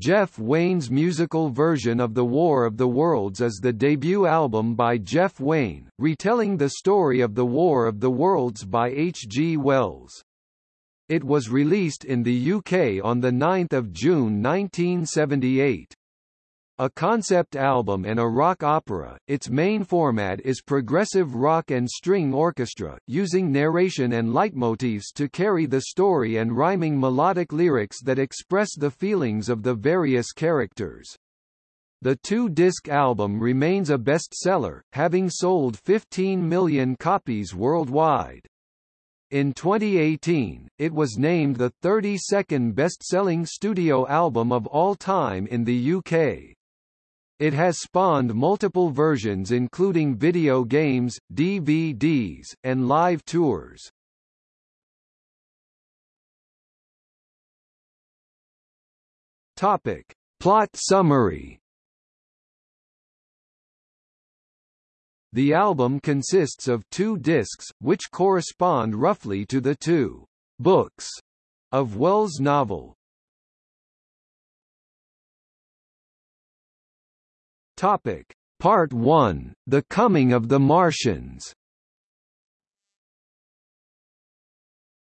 Jeff Wayne's musical version of The War of the Worlds is the debut album by Jeff Wayne, retelling the story of the War of the Worlds by H. G. Wells. It was released in the UK on 9 June 1978. A concept album and a rock opera, its main format is progressive rock and string orchestra, using narration and leitmotifs to carry the story and rhyming melodic lyrics that express the feelings of the various characters. The two-disc album remains a bestseller, having sold 15 million copies worldwide. In 2018, it was named the 32nd best-selling studio album of all time in the UK. It has spawned multiple versions including video games, DVDs, and live tours. Topic. Plot summary The album consists of two discs, which correspond roughly to the two books of Wells' novel, Topic: Part 1: The Coming of the Martians.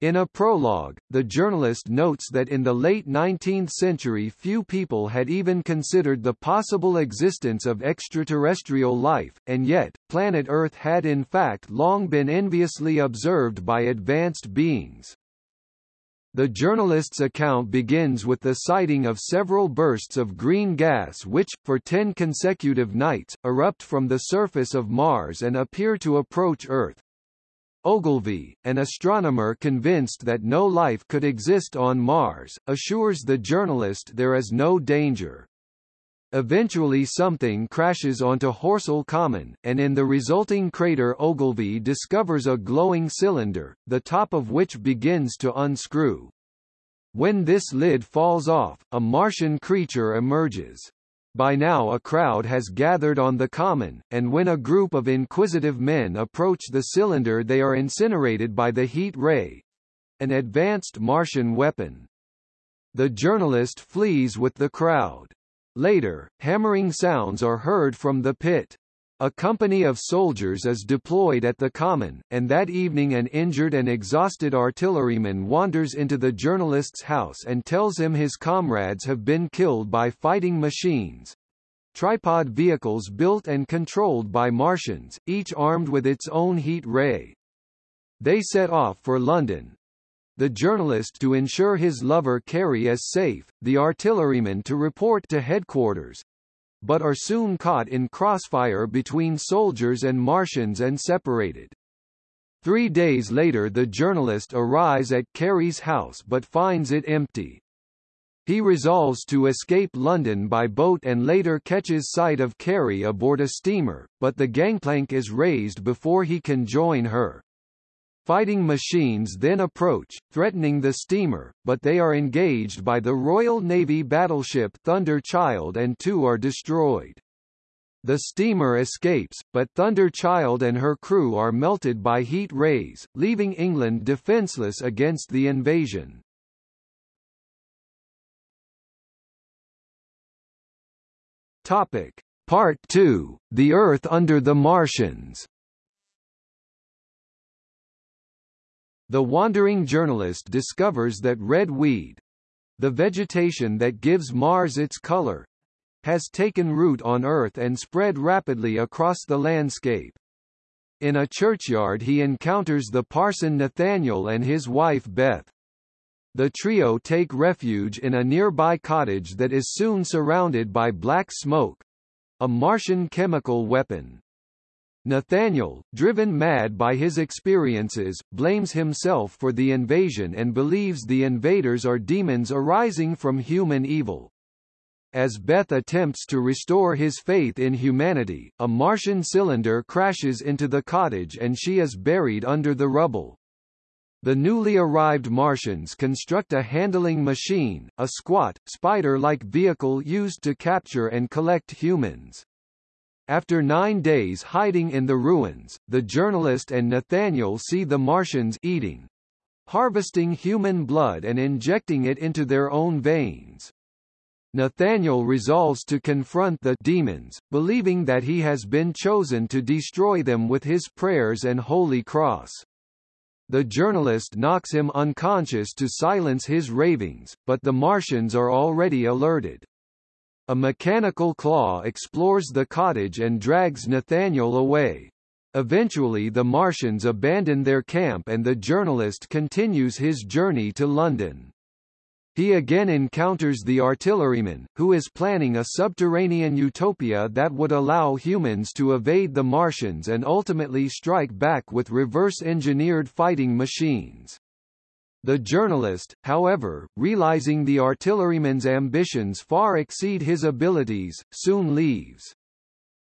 In a prologue, the journalist notes that in the late 19th century few people had even considered the possible existence of extraterrestrial life, and yet, planet Earth had in fact long been enviously observed by advanced beings. The journalist's account begins with the sighting of several bursts of green gas which, for ten consecutive nights, erupt from the surface of Mars and appear to approach Earth. Ogilvy, an astronomer convinced that no life could exist on Mars, assures the journalist there is no danger. Eventually something crashes onto Horsell Common, and in the resulting crater Ogilvy discovers a glowing cylinder, the top of which begins to unscrew. When this lid falls off, a Martian creature emerges. By now a crowd has gathered on the common, and when a group of inquisitive men approach the cylinder they are incinerated by the heat ray—an advanced Martian weapon. The journalist flees with the crowd. Later, hammering sounds are heard from the pit. A company of soldiers is deployed at the common, and that evening an injured and exhausted artilleryman wanders into the journalist's house and tells him his comrades have been killed by fighting machines tripod vehicles built and controlled by Martians, each armed with its own heat ray. They set off for London, the journalist to ensure his lover Carrie is safe, the artilleryman to report to headquarters, but are soon caught in crossfire between soldiers and Martians and separated. Three days later the journalist arrives at Carrie's house but finds it empty. He resolves to escape London by boat and later catches sight of Carrie aboard a steamer, but the gangplank is raised before he can join her. Fighting machines then approach, threatening the steamer, but they are engaged by the Royal Navy battleship Thunder Child and two are destroyed. The steamer escapes, but Thunder Child and her crew are melted by heat rays, leaving England defenceless against the invasion. Topic. Part 2, The Earth Under the Martians The wandering journalist discovers that red weed the vegetation that gives Mars its color has taken root on Earth and spread rapidly across the landscape. In a churchyard he encounters the parson Nathaniel and his wife Beth. The trio take refuge in a nearby cottage that is soon surrounded by black smoke a Martian chemical weapon. Nathaniel, driven mad by his experiences, blames himself for the invasion and believes the invaders are demons arising from human evil. As Beth attempts to restore his faith in humanity, a Martian cylinder crashes into the cottage and she is buried under the rubble. The newly arrived Martians construct a handling machine, a squat, spider-like vehicle used to capture and collect humans. After nine days hiding in the ruins, the journalist and Nathaniel see the Martians eating, harvesting human blood and injecting it into their own veins. Nathaniel resolves to confront the demons, believing that he has been chosen to destroy them with his prayers and holy cross. The journalist knocks him unconscious to silence his ravings, but the Martians are already alerted. A mechanical claw explores the cottage and drags Nathaniel away. Eventually the Martians abandon their camp and the journalist continues his journey to London. He again encounters the artilleryman, who is planning a subterranean utopia that would allow humans to evade the Martians and ultimately strike back with reverse-engineered fighting machines. The journalist, however, realizing the artilleryman's ambitions far exceed his abilities, soon leaves.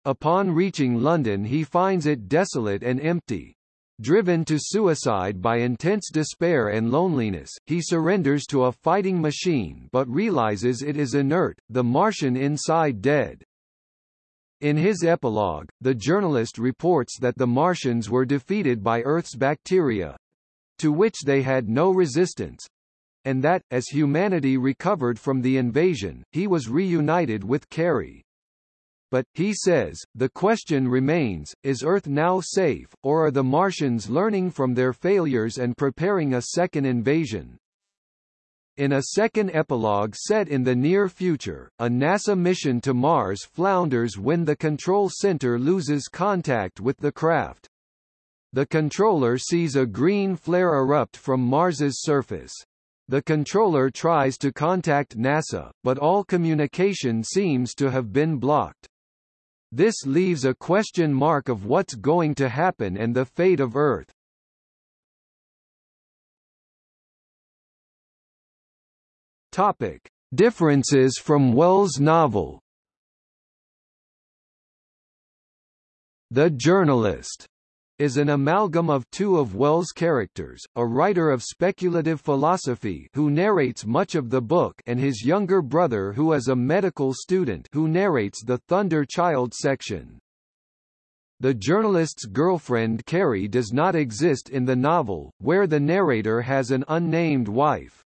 Upon reaching London he finds it desolate and empty. Driven to suicide by intense despair and loneliness, he surrenders to a fighting machine but realizes it is inert, the Martian inside dead. In his epilogue, the journalist reports that the Martians were defeated by Earth's bacteria, to which they had no resistance, and that, as humanity recovered from the invasion, he was reunited with Carrie. But, he says, the question remains, is Earth now safe, or are the Martians learning from their failures and preparing a second invasion? In a second epilogue set in the near future, a NASA mission to Mars flounders when the control center loses contact with the craft. The controller sees a green flare erupt from Mars's surface. The controller tries to contact NASA, but all communication seems to have been blocked. This leaves a question mark of what's going to happen and the fate of Earth. Topic: Differences from Wells' novel. The Journalist is an amalgam of two of Wells' characters, a writer of speculative philosophy who narrates much of the book and his younger brother who is a medical student who narrates the Thunder Child section. The journalist's girlfriend Carrie does not exist in the novel, where the narrator has an unnamed wife.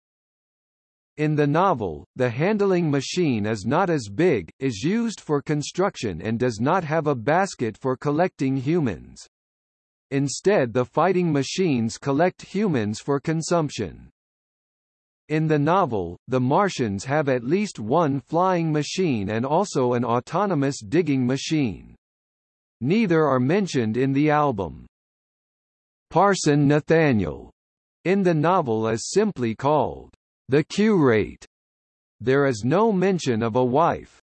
In the novel, the handling machine is not as big, is used for construction and does not have a basket for collecting humans. Instead the fighting machines collect humans for consumption. In the novel, the Martians have at least one flying machine and also an autonomous digging machine. Neither are mentioned in the album. Parson Nathaniel in the novel is simply called the curate. There is no mention of a wife.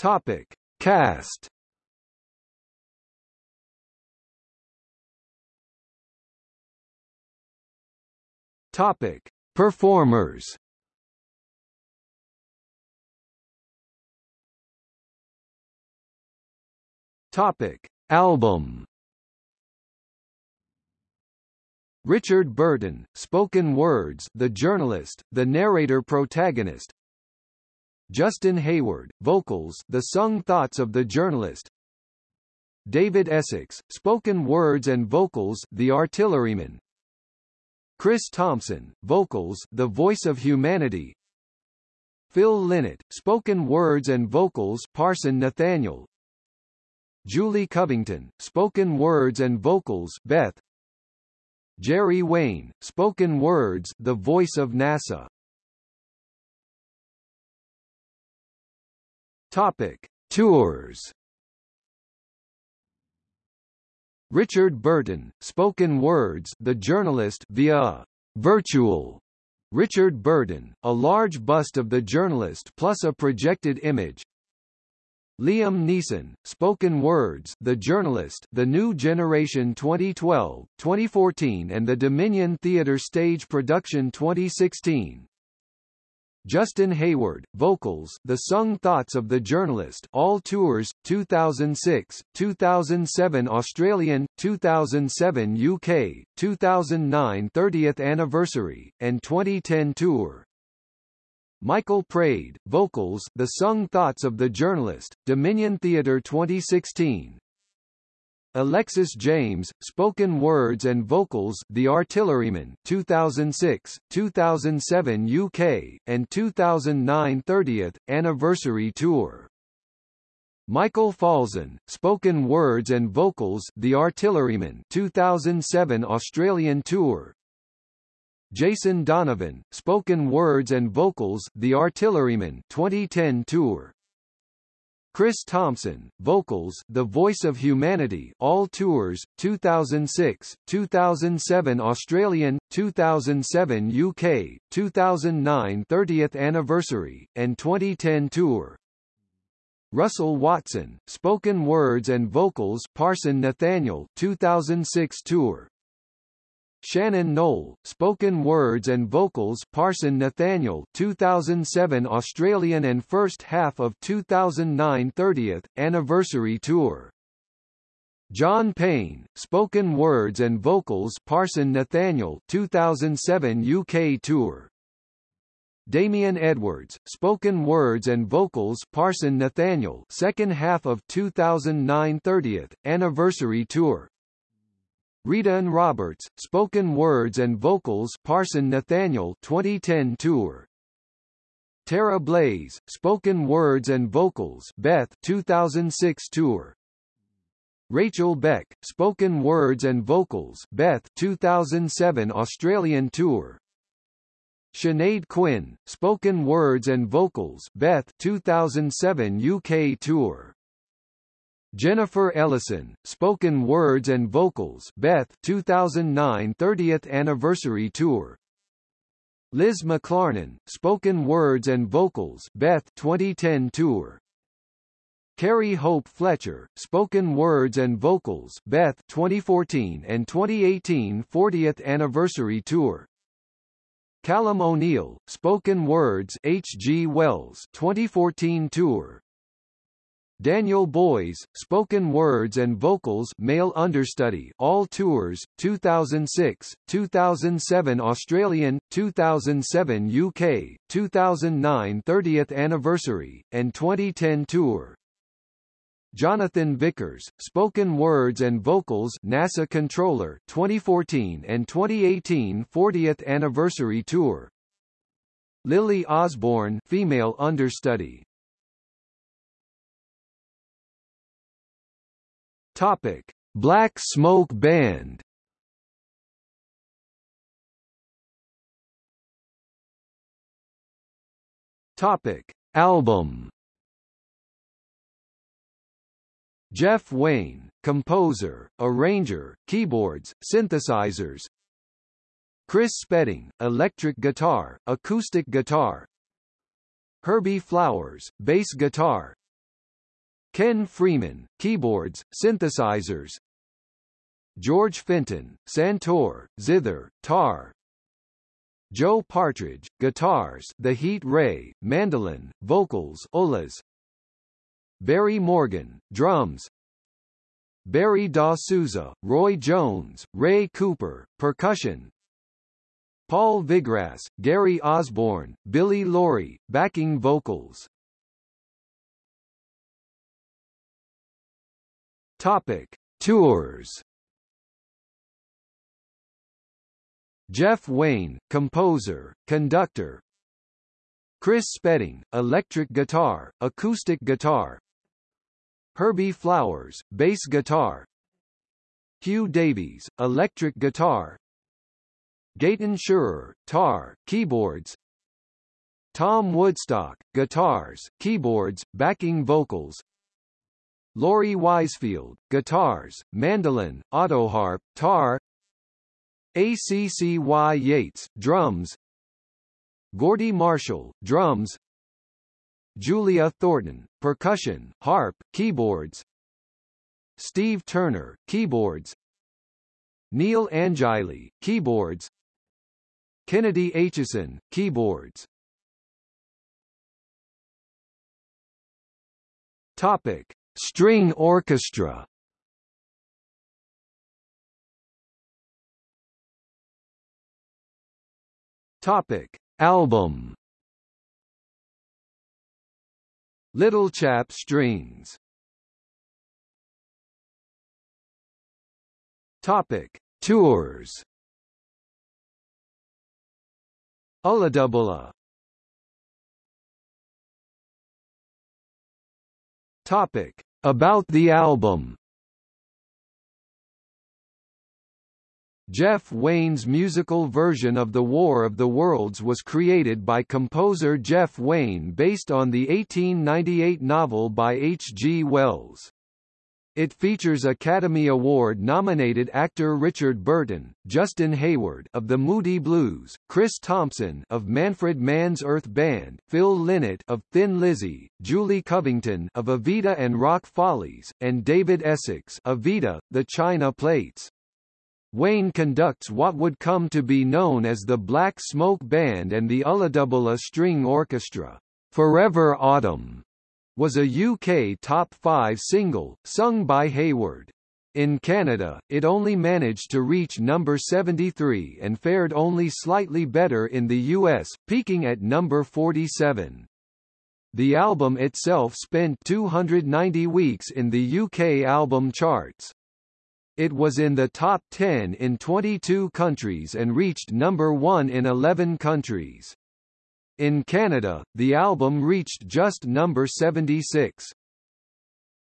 Topic: Cast. Topic: Performers. Topic: Album. Richard Burton, spoken words, the journalist, the narrator protagonist, Justin Hayward, vocals the sung thoughts of the journalist. David Essex, spoken words and vocals the artilleryman. Chris Thompson, vocals the voice of humanity. Phil Lynott, spoken words and vocals Parson Nathaniel. Julie Covington, spoken words and vocals Beth. Jerry Wayne, spoken words the voice of NASA Topic: Tours. Richard Burton, spoken words, the journalist via virtual Richard Burton, a large bust of the journalist plus a projected image. Liam Neeson, spoken words, the journalist, the New Generation 2012, 2014 and the Dominion Theatre stage production 2016. Justin Hayward, vocals, The Sung Thoughts of the Journalist, all tours, 2006, 2007 Australian, 2007 UK, 2009 30th anniversary, and 2010 tour. Michael Praed, vocals, The Sung Thoughts of the Journalist, Dominion Theatre 2016, Alexis James, spoken words and vocals The Artilleryman 2006, 2007 UK, and 2009 30th anniversary tour. Michael Falzon, spoken words and vocals The Artilleryman 2007 Australian tour. Jason Donovan, spoken words and vocals The Artilleryman 2010 tour. Chris Thompson, vocals The Voice of Humanity All Tours, 2006, 2007 Australian, 2007 UK, 2009 30th Anniversary, and 2010 Tour. Russell Watson, Spoken Words and Vocals Parson Nathaniel 2006 Tour. Shannon Noll, Spoken Words and Vocals Parson Nathaniel 2007 Australian and first half of 2009 30th, Anniversary Tour. John Payne, Spoken Words and Vocals Parson Nathaniel 2007 UK Tour. Damien Edwards, Spoken Words and Vocals Parson Nathaniel second half of 2009 30th, Anniversary Tour Rhydian Roberts, Spoken Words and Vocals Parson Nathaniel 2010 tour. Tara Blaze, Spoken Words and Vocals Beth 2006 tour. Rachel Beck, Spoken Words and Vocals Beth 2007 Australian tour. Sinead Quinn, Spoken Words and Vocals Beth 2007 UK tour. Jennifer Ellison, Spoken Words and Vocals Beth 2009 30th Anniversary Tour Liz McClarnon, Spoken Words and Vocals Beth 2010 Tour Carrie Hope Fletcher, Spoken Words and Vocals Beth 2014 and 2018 40th Anniversary Tour Callum O'Neill, Spoken Words H. G. Wells 2014 Tour Daniel Boys, Spoken Words and Vocals Male Understudy All Tours, 2006, 2007 Australian, 2007 UK, 2009 30th Anniversary, and 2010 Tour. Jonathan Vickers, Spoken Words and Vocals NASA Controller 2014 and 2018 40th Anniversary Tour. Lily Osborne Female Understudy Topic: Black Smoke Band. Topic: Album. Jeff Wayne, composer, arranger, keyboards, synthesizers. Chris Spedding, electric guitar, acoustic guitar. Herbie Flowers, bass guitar, Ken Freeman, keyboards, synthesizers. George Fenton, santoor, zither, tar. Joe Partridge, guitars The Heat Ray, mandolin, vocals Ullas. Barry Morgan, drums. Barry Da Souza, Roy Jones, Ray Cooper, percussion. Paul Vigrass, Gary Osborne, Billy Lawrie, backing vocals Topic: Tours. Jeff Wayne, composer, conductor. Chris Spedding, electric guitar, acoustic guitar. Herbie Flowers, bass guitar. Hugh Davies, electric guitar. Gaten Schurer, tar, keyboards. Tom Woodstock, guitars, keyboards, backing vocals. Laurie Wisefield, guitars, mandolin, autoharp, tar. ACCY Yates, drums. Gordy Marshall, drums. Julia Thornton, percussion, harp, keyboards. Steve Turner, keyboards. Neil Angilley, keyboards. Kennedy Aitchison, keyboards. Topic String orchestra. Topic: Album. Little Chap Strings. Topic: Tours. ULLAdubULLA. Topic: About the album. Jeff Wayne's musical version of The War of the Worlds was created by composer Jeff Wayne based on the 1898 novel by H. G. Wells. It features Academy Award-nominated actor Richard Burton, Justin Hayward of the Moody Blues, Chris Thompson of Manfred Mann's Earth Band, Phil Lynott of Thin Lizzy, Julie Covington of Evita and Rock Follies, and David Essex Evita, The China Plates. Wayne conducts what would come to be known as the Black Smoke Band and the ULLAdubULLA String Orchestra. Forever Autumn was a UK top 5 single, sung by Hayward. In Canada, it only managed to reach number 73 and fared only slightly better in the US, peaking at number 47. The album itself spent 290 weeks in the UK album charts. It was in the top 10 in 22 countries and reached number 1 in 11 countries. In Canada, the album reached just number 76.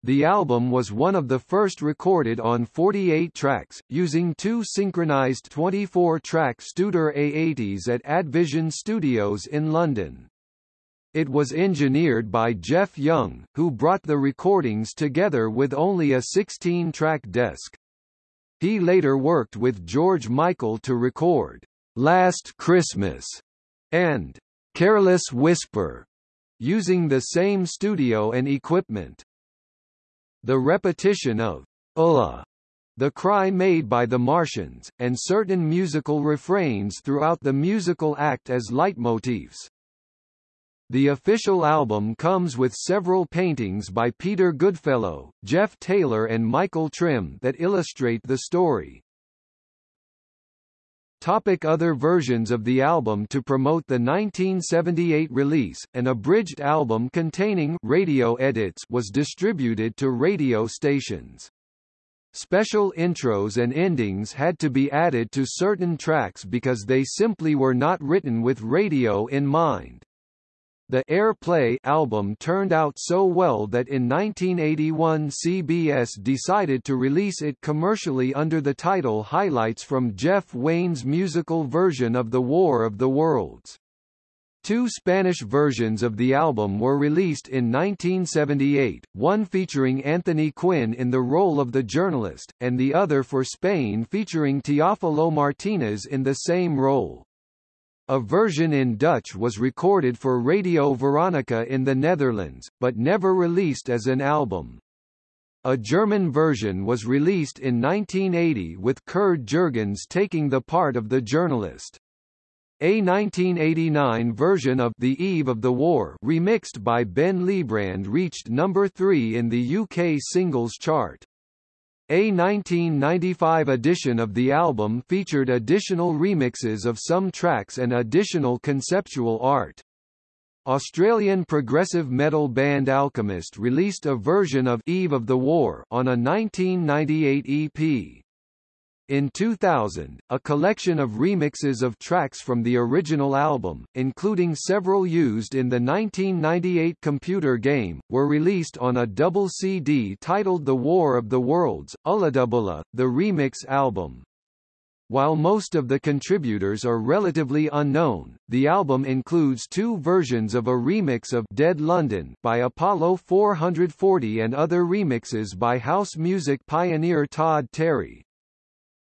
The album was one of the first recorded on 48 tracks, using two synchronized 24-track Studer A80s at Advision Studios in London. It was engineered by Jeff Young, who brought the recordings together with only a 16-track desk. He later worked with George Michael to record Last Christmas and Careless Whisper using the same studio and equipment. The repetition of Ulla, the cry made by the Martians, and certain musical refrains throughout the musical act as leitmotifs. The official album comes with several paintings by Peter Goodfellow, Jeff Taylor and Michael Trim that illustrate the story. Topic other versions of the album To promote the 1978 release, an abridged album containing radio edits was distributed to radio stations. Special intros and endings had to be added to certain tracks because they simply were not written with radio in mind. The Airplay album turned out so well that in 1981 CBS decided to release it commercially under the title Highlights from Jeff Wayne's musical version of The War of the Worlds. Two Spanish versions of the album were released in 1978, one featuring Anthony Quinn in the role of the journalist, and the other for Spain featuring Teófilo Martínez in the same role. A version in Dutch was recorded for Radio Veronica in the Netherlands, but never released as an album. A German version was released in 1980 with Curd Jürgens taking the part of the journalist. A 1989 version of The Eve of the War remixed by Ben Liebrand reached number 3 in the UK singles chart. A 1995 edition of the album featured additional remixes of some tracks and additional conceptual art. Australian progressive metal band Alchemist released a version of Eve of the War on a 1998 EP. In 2000, a collection of remixes of tracks from the original album, including several used in the 1998 computer game, were released on a double CD titled The War of the Worlds, ULLAdubULLA, the remix album. While most of the contributors are relatively unknown, the album includes two versions of a remix of Dead London by Apollo 440 and other remixes by house music pioneer Todd Terry.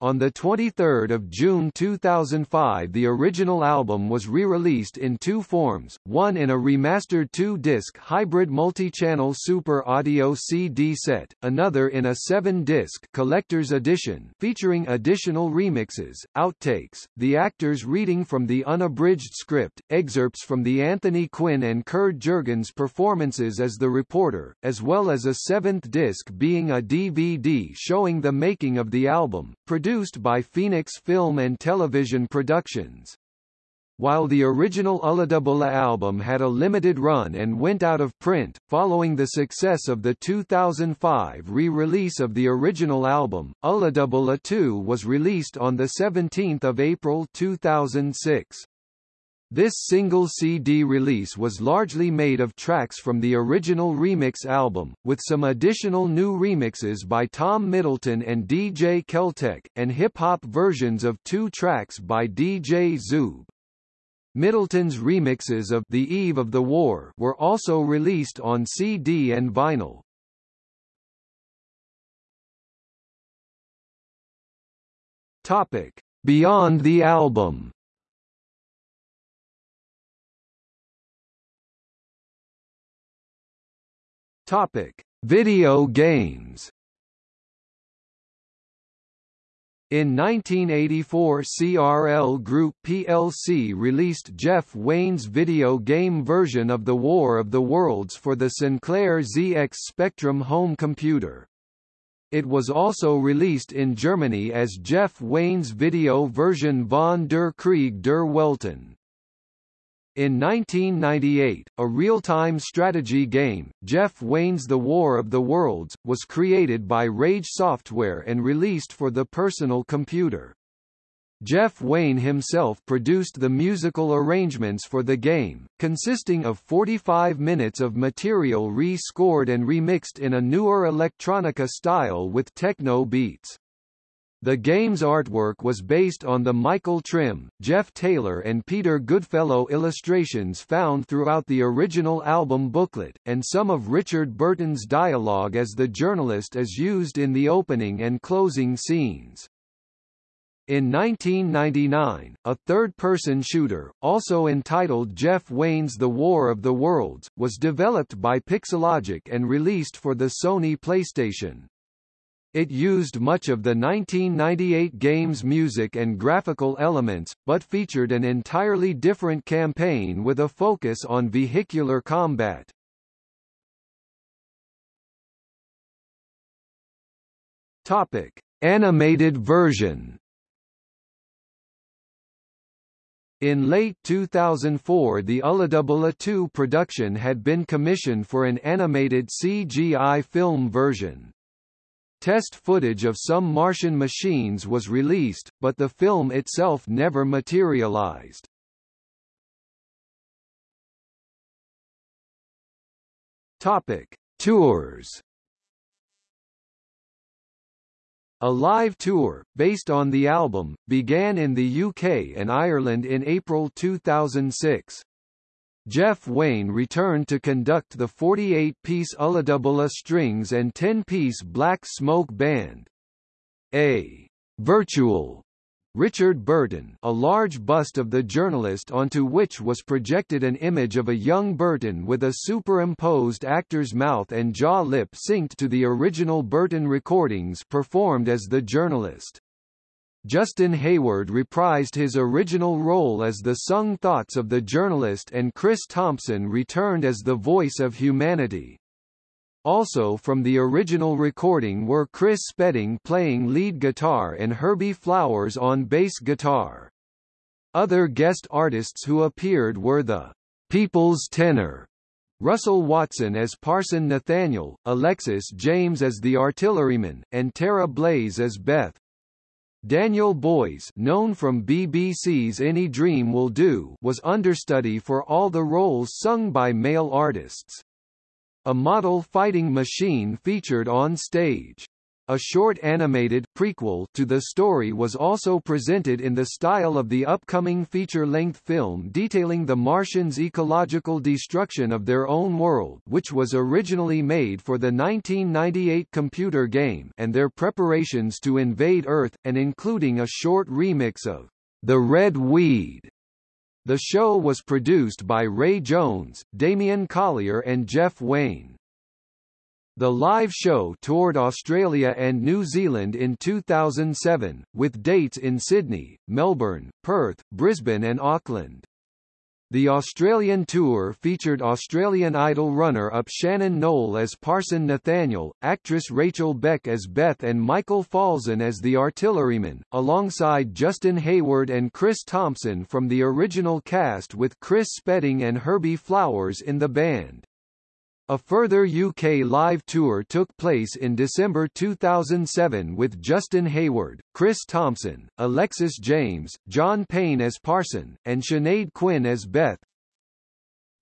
On 23 June 2005 the original album was re-released in two forms, one in a remastered two-disc hybrid multi-channel Super Audio CD set, another in a seven-disc collector's edition featuring additional remixes, outtakes, the actors reading from the unabridged script, excerpts from the Anthony Quinn and Curd Jürgens performances as the reporter, as well as a seventh disc being a DVD showing the making of the album, produced by Phoenix Film and Television Productions. While the original ULLAdubULLA album had a limited run and went out of print, following the success of the 2005 re-release of the original album, ULLAdubULLA 2 was released on 17 April 2006. This single CD release was largely made of tracks from the original remix album, with some additional new remixes by Tom Middleton and DJ Keltec, and hip-hop versions of two tracks by DJ Zoob. Middleton's remixes of The Eve of the War were also released on CD and vinyl. Topic: Beyond the album. Topic: Video games. In 1984 CRL Group plc released Jeff Wayne's video game version of The War of the Worlds for the Sinclair ZX Spectrum home computer. It was also released in Germany as Jeff Wayne's video version Von der Krieg der Welten. In 1998, a real-time strategy game, Jeff Wayne's The War of the Worlds, was created by Rage Software and released for the personal computer. Jeff Wayne himself produced the musical arrangements for the game, consisting of 45 minutes of material re-scored and remixed in a newer electronica style with techno beats. The game's artwork was based on the Michael Trim, Jeff Taylor and Peter Goodfellow illustrations found throughout the original album booklet, and some of Richard Burton's dialogue as the journalist is used in the opening and closing scenes. In 1999, a third-person shooter, also entitled Jeff Wayne's The War of the Worlds, was developed by Pixelogic and released for the Sony PlayStation. It used much of the 1998 game's music and graphical elements, but featured an entirely different campaign with a focus on vehicular combat. Topic: Animated version. In late 2004 the ULLAdubULLA 2 production had been commissioned for an animated CGI film version. Test footage of some Martian machines was released, but the film itself never materialized. Topic: Tours. A live tour, based on the album, began in the UK and Ireland in April 2006. Jeff Wayne returned to conduct the 48-piece ULLAdubULLA Strings and 10-piece Black Smoke Band. A virtual Richard Burton a large bust of the journalist onto which was projected an image of a young Burton with a superimposed actor's mouth and jaw lip synced to the original Burton recordings performed as the journalist. Justin Hayward reprised his original role as the sung thoughts of the journalist and Chris Thompson returned as the voice of humanity. Also from the original recording were Chris Spedding playing lead guitar and Herbie Flowers on bass guitar. Other guest artists who appeared were the People's Tenor, Russell Watson as Parson Nathaniel, Alexis James as the artilleryman, and Tara Blaze as Beth. Daniel Boys known from BBC's Any Dream Will Do was understudy for all the roles sung by male artists. A model fighting machine featured on stage. A short animated prequel to the story was also presented in the style of the upcoming feature-length film detailing the Martians' ecological destruction of their own world which was originally made for the 1998 computer game and their preparations to invade Earth, and including a short remix of The Red Weed. The show was produced by Ray Jones, Damian Collier and Jeff Wayne. The live show toured Australia and New Zealand in 2007, with dates in Sydney, Melbourne, Perth, Brisbane and Auckland. The Australian tour featured Australian Idol runner-up Shannon Noll as Parson Nathaniel, actress Rachel Beck as Beth and Michael Falzon as the artilleryman, alongside Justin Hayward and Chris Thompson from the original cast with Chris Spedding and Herbie Flowers in the band. A further UK live tour took place in December 2007 with Justin Hayward, Chris Thompson, Alexis James, John Payne as Parson, and Sinead Quinn as Beth.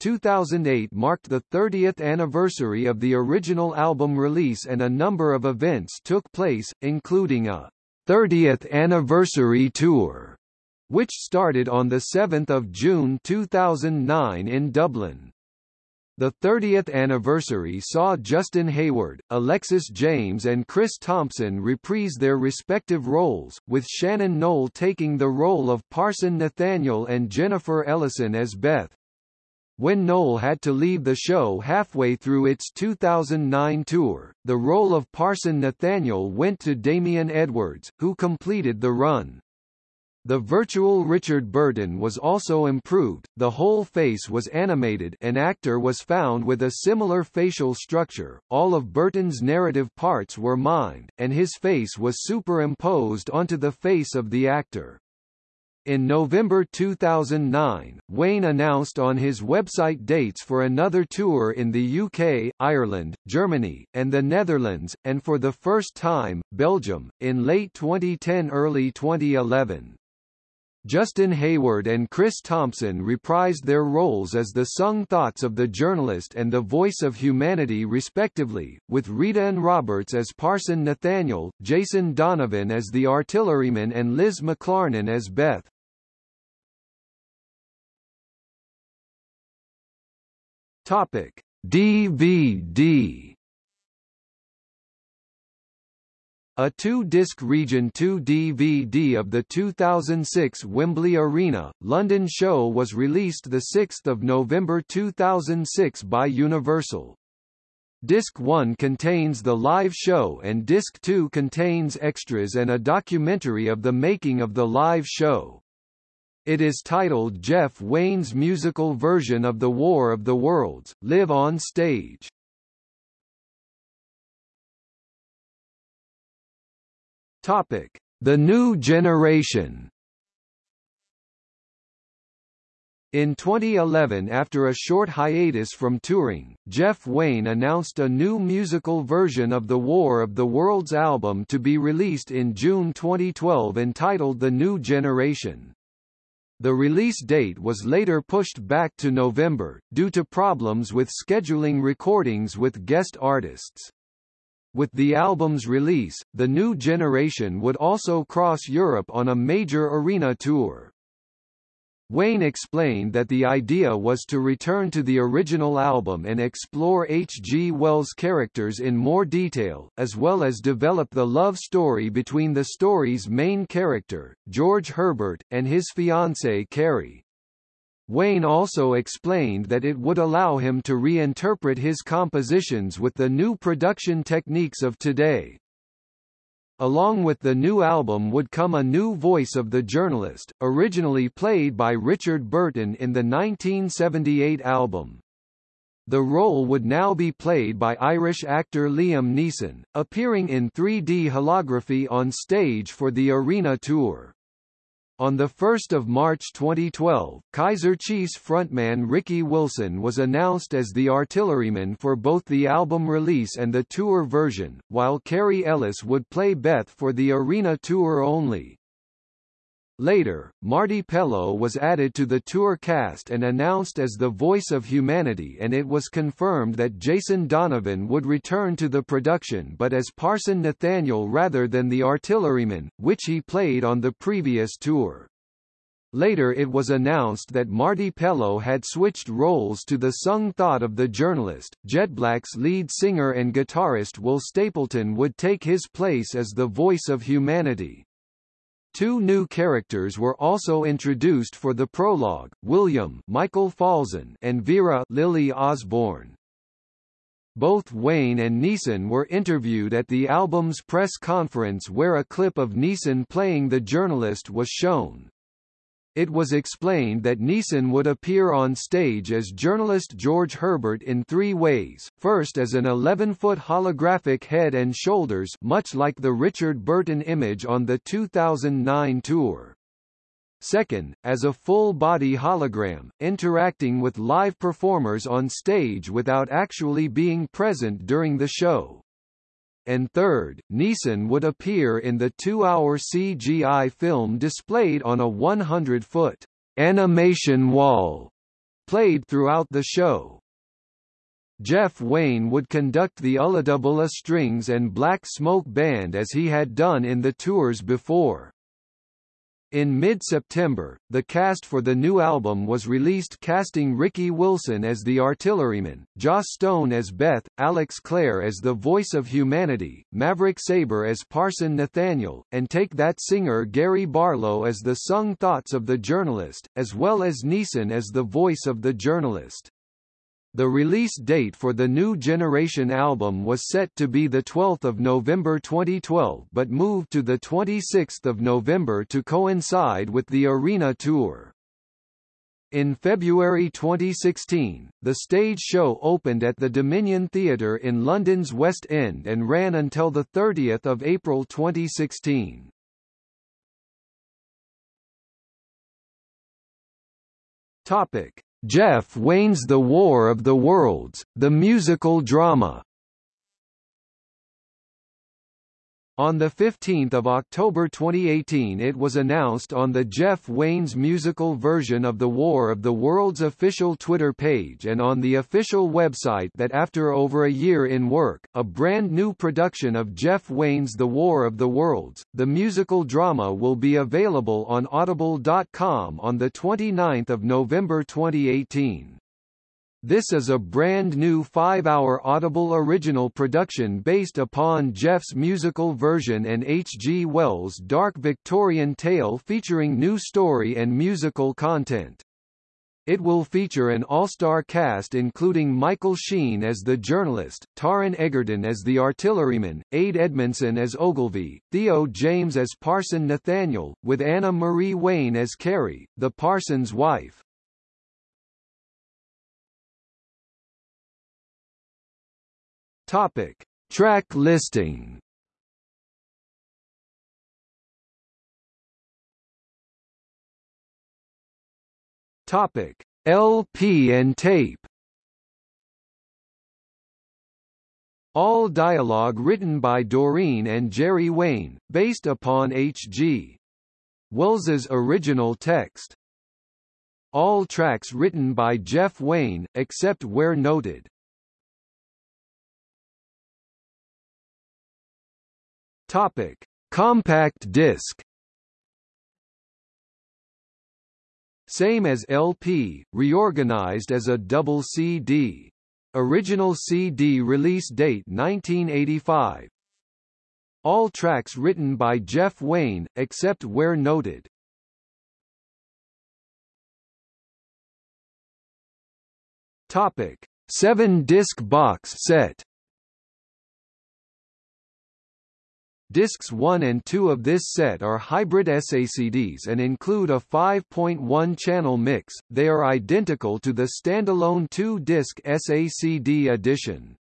2008 marked the 30th anniversary of the original album release and a number of events took place, including a 30th anniversary tour, which started on 7 June 2009 in Dublin. The 30th anniversary saw Justin Hayward, Alexis James and Chris Thompson reprise their respective roles, with Shannon Noll taking the role of Parson Nathaniel and Jennifer Ellison as Beth. When Noll had to leave the show halfway through its 2009 tour, the role of Parson Nathaniel went to Damian Edwards, who completed the run. The virtual Richard Burton was also improved, the whole face was animated an actor was found with a similar facial structure, all of Burton's narrative parts were mined, and his face was superimposed onto the face of the actor. In November 2009, Wayne announced on his website dates for another tour in the UK, Ireland, Germany, and the Netherlands, and for the first time, Belgium, in late 2010–early 2011. Justin Hayward and Chris Thompson reprised their roles as the sung thoughts of the journalist and the voice of humanity respectively, with Rhydian Roberts as Parson Nathaniel, Jason Donovan as the artilleryman and Liz McClarnon as Beth. Topic: DVD A two-disc Region 2 DVD of the 2006 Wembley Arena, London show was released 6 November 2006 by Universal. Disc 1 contains the live show and Disc 2 contains extras and a documentary of the making of the live show. It is titled Jeff Wayne's musical version of The War of the Worlds, Live on Stage. Topic: The New Generation. In 2011 after a short hiatus from touring, Jeff Wayne announced a new musical version of the War of the Worlds album to be released in June 2012 entitled The New Generation. The release date was later pushed back to November, due to problems with scheduling recordings with guest artists. With the album's release, the new generation would also cross Europe on a major arena tour. Wayne explained that the idea was to return to the original album and explore H. G. Wells' characters in more detail, as well as develop the love story between the story's main character, George Herbert, and his fiancée Carrie. Wayne also explained that it would allow him to reinterpret his compositions with the new production techniques of today. Along with the new album would come a new voice of the journalist, originally played by Richard Burton in the 1978 album. The role would now be played by Irish actor Liam Neeson, appearing in 3D holography on stage for the arena tour. On 1 March 2012, Kaiser Chiefs frontman Ricky Wilson was announced as the artilleryman for both the album release and the tour version, while Kerry Ellis would play Beth for the arena tour only. Later, Marty Pellow was added to the tour cast and announced as the voice of humanity and it was confirmed that Jason Donovan would return to the production but as Parson Nathaniel rather than the artilleryman, which he played on the previous tour. Later it was announced that Marty Pellow had switched roles to the sung thought of the journalist. Jettblack's lead singer and guitarist Will Stapleton would take his place as the voice of humanity. Two new characters were also introduced for the prologue, William Michael Falzon and Vera Lily Osborne. Both Wayne and Neeson were interviewed at the album's press conference where a clip of Neeson playing the journalist was shown. It was explained that Neeson would appear on stage as journalist George Herbert in three ways, first as an 11-foot holographic head and shoulders much like the Richard Burton image on the 2009 tour. Second, as a full-body hologram, interacting with live performers on stage without actually being present during the show and third, Neeson would appear in the two-hour CGI film displayed on a 100-foot animation wall played throughout the show. Jeff Wayne would conduct the ULLAdubULLA Strings and Black Smoke Band as he had done in the tours before. In mid-September, the cast for the new album was released casting Ricky Wilson as the artilleryman, Joss Stone as Beth, Alex Clare as the voice of humanity, Maverick Sabre as Parson Nathaniel, and Take That singer Gary Barlow as the sung thoughts of the journalist, as well as Neeson as the voice of the journalist. The release date for the New Generation album was set to be 12 November 2012 but moved to 26 November to coincide with the Arena Tour. In February 2016, the stage show opened at the Dominion Theatre in London's West End and ran until 30 April 2016. Topic. Jeff Wayne's The War of the Worlds, the musical drama On 15 October 2018 it was announced on the Jeff Wayne's musical version of The War of the Worlds official Twitter page and on the official website that after over a year in work, a brand new production of Jeff Wayne's The War of the Worlds, the musical drama will be available on audible.com on 29 November 2018. This is a brand new five-hour Audible original production based upon Jeff's musical version and H. G. Wells' dark Victorian tale featuring new story and musical content. It will feature an all-star cast including Michael Sheen as the journalist, Taron Egerton as the artilleryman, Ade Edmondson as Ogilvy, Theo James as Parson Nathaniel, with Anna Marie Wayne as Carrie, the parson's wife. Topic: Track listing. Topic: LP and tape. All dialogue written by Doreen and Jerry Wayne, based upon H.G. Wells's original text. All tracks written by Jeff Wayne, except where noted. Topic: Compact disc. Same as LP, reorganized as a double CD. Original CD release date 1985. All tracks written by Jeff Wayne, except where noted. Topic: 7-disc box set. Discs 1 and 2 of this set are hybrid SACDs and include a 5.1 channel mix, they are identical to the standalone 2-disc SACD edition.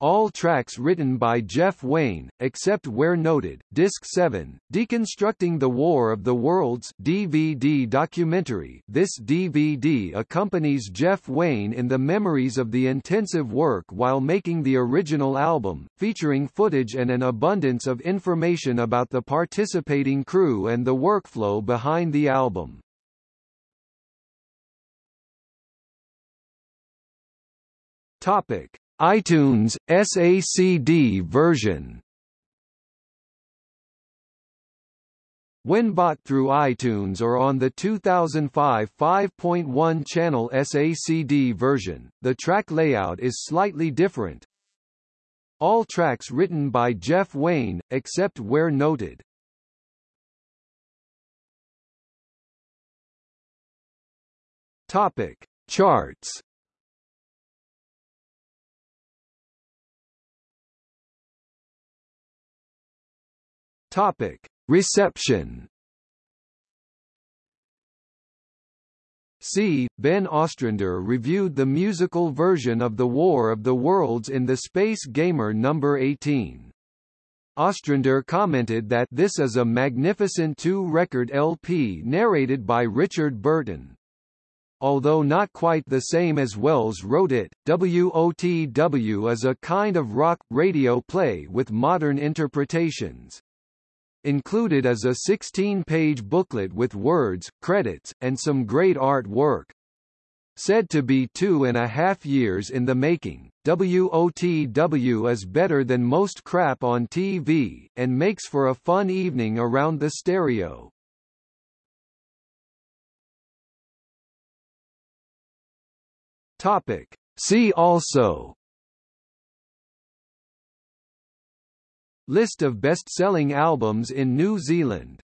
All tracks written by Jeff Wayne, except where noted. Disc 7, Deconstructing the War of the Worlds DVD documentary. This DVD accompanies Jeff Wayne in the memories of the intensive work while making the original album, featuring footage and an abundance of information about the participating crew and the workflow behind the album. Topic iTunes SACD version When bought through iTunes or on the 2005 5.1 channel SACD version, the track layout is slightly different. All tracks written by Jeff Wayne, except where noted. Topic: Charts Topic: Reception. C. Ben Ostrander reviewed the musical version of The War of the Worlds in the Space Gamer number 18. Ostrander commented that this is a magnificent two-record LP narrated by Richard Burton. Although not quite the same as Wells wrote it, WOTW is a kind of rock, radio play with modern interpretations. Included is a 16-page booklet with words, credits, and some great art work. Said to be two and a half years in the making, WOTW is better than most crap on TV, and makes for a fun evening around the stereo. Topic. See also List of best-selling albums in New Zealand